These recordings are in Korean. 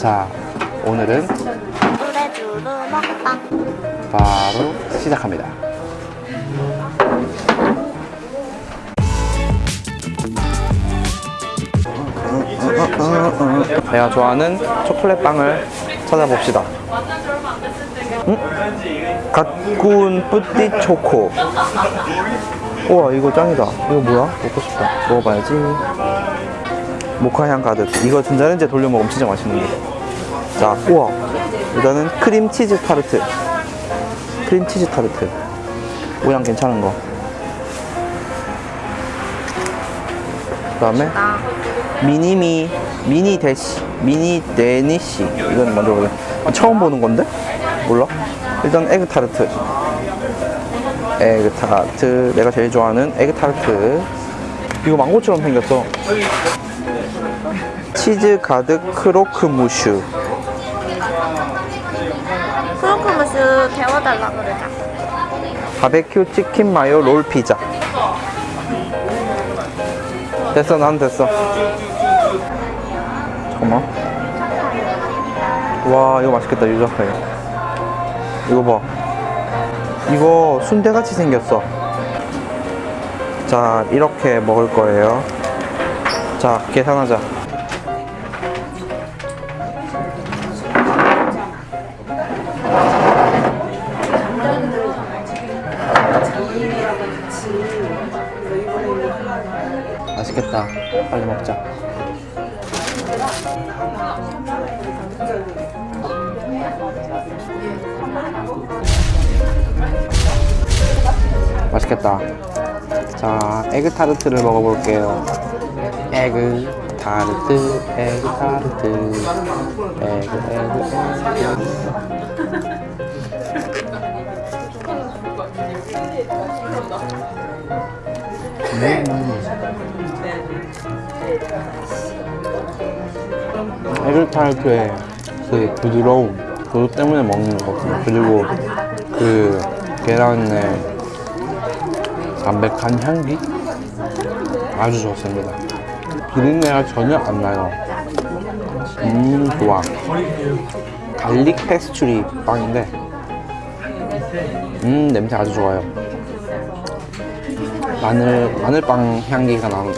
자, 오늘은 바로 시작합니다. 내가 좋아하는 초콜릿 빵을 찾아봅시다. 응? 갓 구운 뿌띠 초코. 우와 이거 짱이다. 이거 뭐야? 먹고 싶다. 먹어봐야지. 모카향 가득. 이거 전자레인지에 돌려 먹으면 진짜 맛있는데. 자, 우와. 일단은 크림 치즈 타르트. 크림 치즈 타르트. 모양 괜찮은 거. 그 다음에 나 미니미, 미니 대시, 미니 데니시. 이건 먼저 보자. 아, 처음 보는 건데? 몰라? 일단 에그 타르트. 에그 타르트. 내가 제일 좋아하는 에그 타르트. 이거 망고처럼 생겼어. 치즈 가득 크로크 무슈. 크로크무슈 데워달라 그러자 바베큐 치킨 마요 롤 피자. 됐어, 난 됐어. 잠깐만. 와, 이거 맛있겠다, 유자파이. 이거 봐. 이거 순대같이 생겼어. 자, 이렇게 먹을 거예요. 자, 계산하자. 맛있겠다. 빨리 먹자. 맛있겠다. 자, 에그 타르트를 먹어볼게요. 에그 타르트, 에그 타르트, 에그, 에그, 에그. 에그 타르트의 그 부드러움 그것 때문에 먹는 것 같아요. 그리고 그 계란의 담백한 향기? 아주 좋습니다. 비린내가 전혀 안 나요. 음 좋아. 갈릭 페스츄리 빵인데 음 냄새 아주 좋아요 마늘 마늘빵 향기가 나- 나고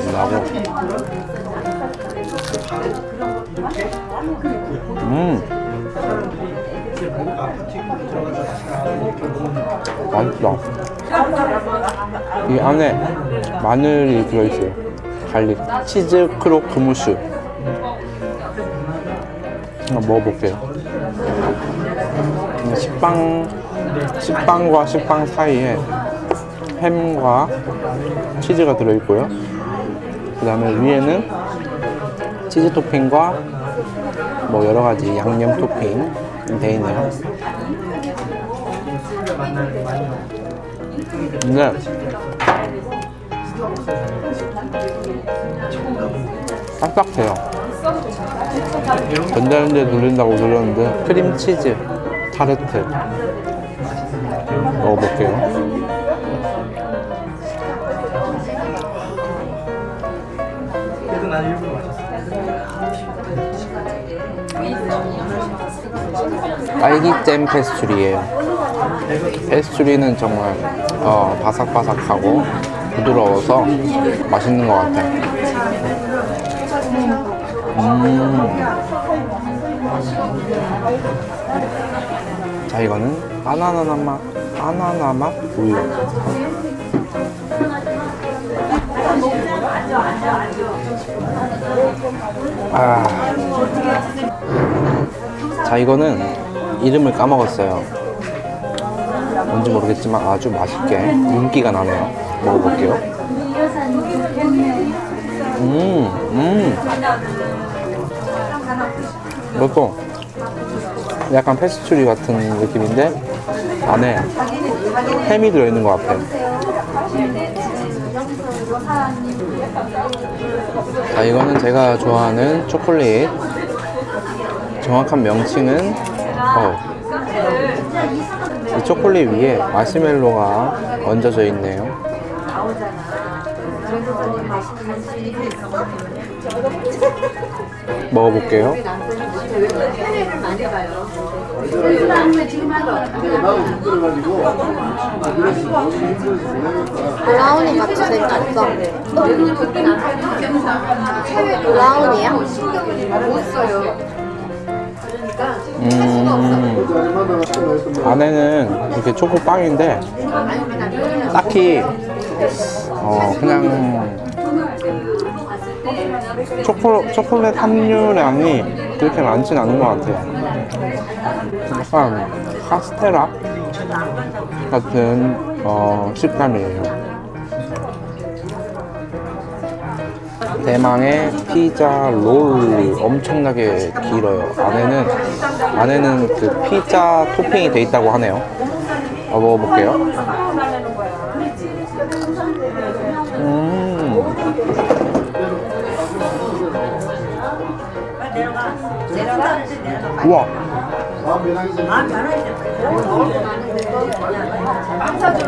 음. 맛있다. 이 안에 마늘이 들어있어요. 갈릭. 치즈 크로크 무슈. 한번 먹어볼게요. 음, 식빵, 식빵과 식빵 사이에 햄과 치즈가 들어있고요. 그 다음에 위에는 치즈 토핑과 뭐 여러 가지 양념 토핑 돼 있네요. 근데 딱딱해요. 전자레인지에 돌린다고 들었는데 크림치즈 타르트 먹어볼게요. 딸기잼 페스츄리예요. 페스츄리는 정말 어, 바삭바삭하고 부드러워서 맛있는 것 같아요. 음. 자 이거는 바나나 맛, 바나나 맛 우유. 아. 자 이거는 이름을 까먹었어요 뭔지 모르겠지만 아주 맛있게 윤기가 나네요 먹어볼게요 음, 음. 이것도 약간 페스츄리 같은 느낌인데 안에 햄이 들어있는 것 같아요 자 이거는 제가 좋아하는 초콜릿. 정확한 명칭은 어, 이 초콜릿 위에 마시멜로가 얹어져 있네요 먹어볼게요. 브라우니 같이 생겼어. 브라우니야? 음, 안에는 이렇게 초코빵인데 딱히 어 그냥 초코, 초콜릿 함유량이 그렇게 많진 않은 것 같아요. 약간 카스테라 같은 어, 식감이에요. 대망의 피자 롤 엄청나게 길어요. 안에는 안에는 그 피자 토핑이 돼 있다고 하네요. 어, 먹어볼게요. 우와.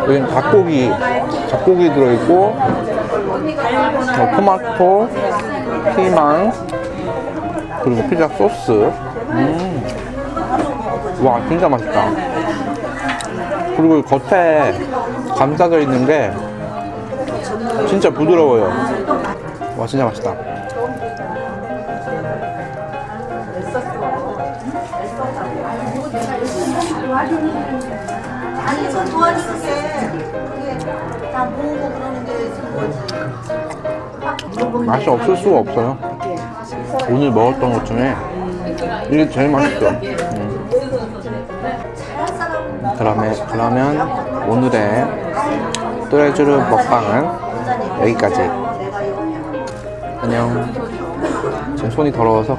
여기는 닭고기, 닭고기 들어있고, 어, 토마토, 피망, 그리고 피자 소스. 음. 와, 진짜 맛있다. 그리고 겉에 감싸져 있는 게 진짜 부드러워요. 와, 진짜 맛있다. 아니 저 도와주는 게 그게 다 모으고 그러는 게. 맛이 없을 수가 없어요. 오늘 먹었던 것 중에 이게 제일 맛있어. 음. 그러면, 그러면 오늘의 또레주르 먹방은 여기까지. 안녕. 지금 손이 더러워서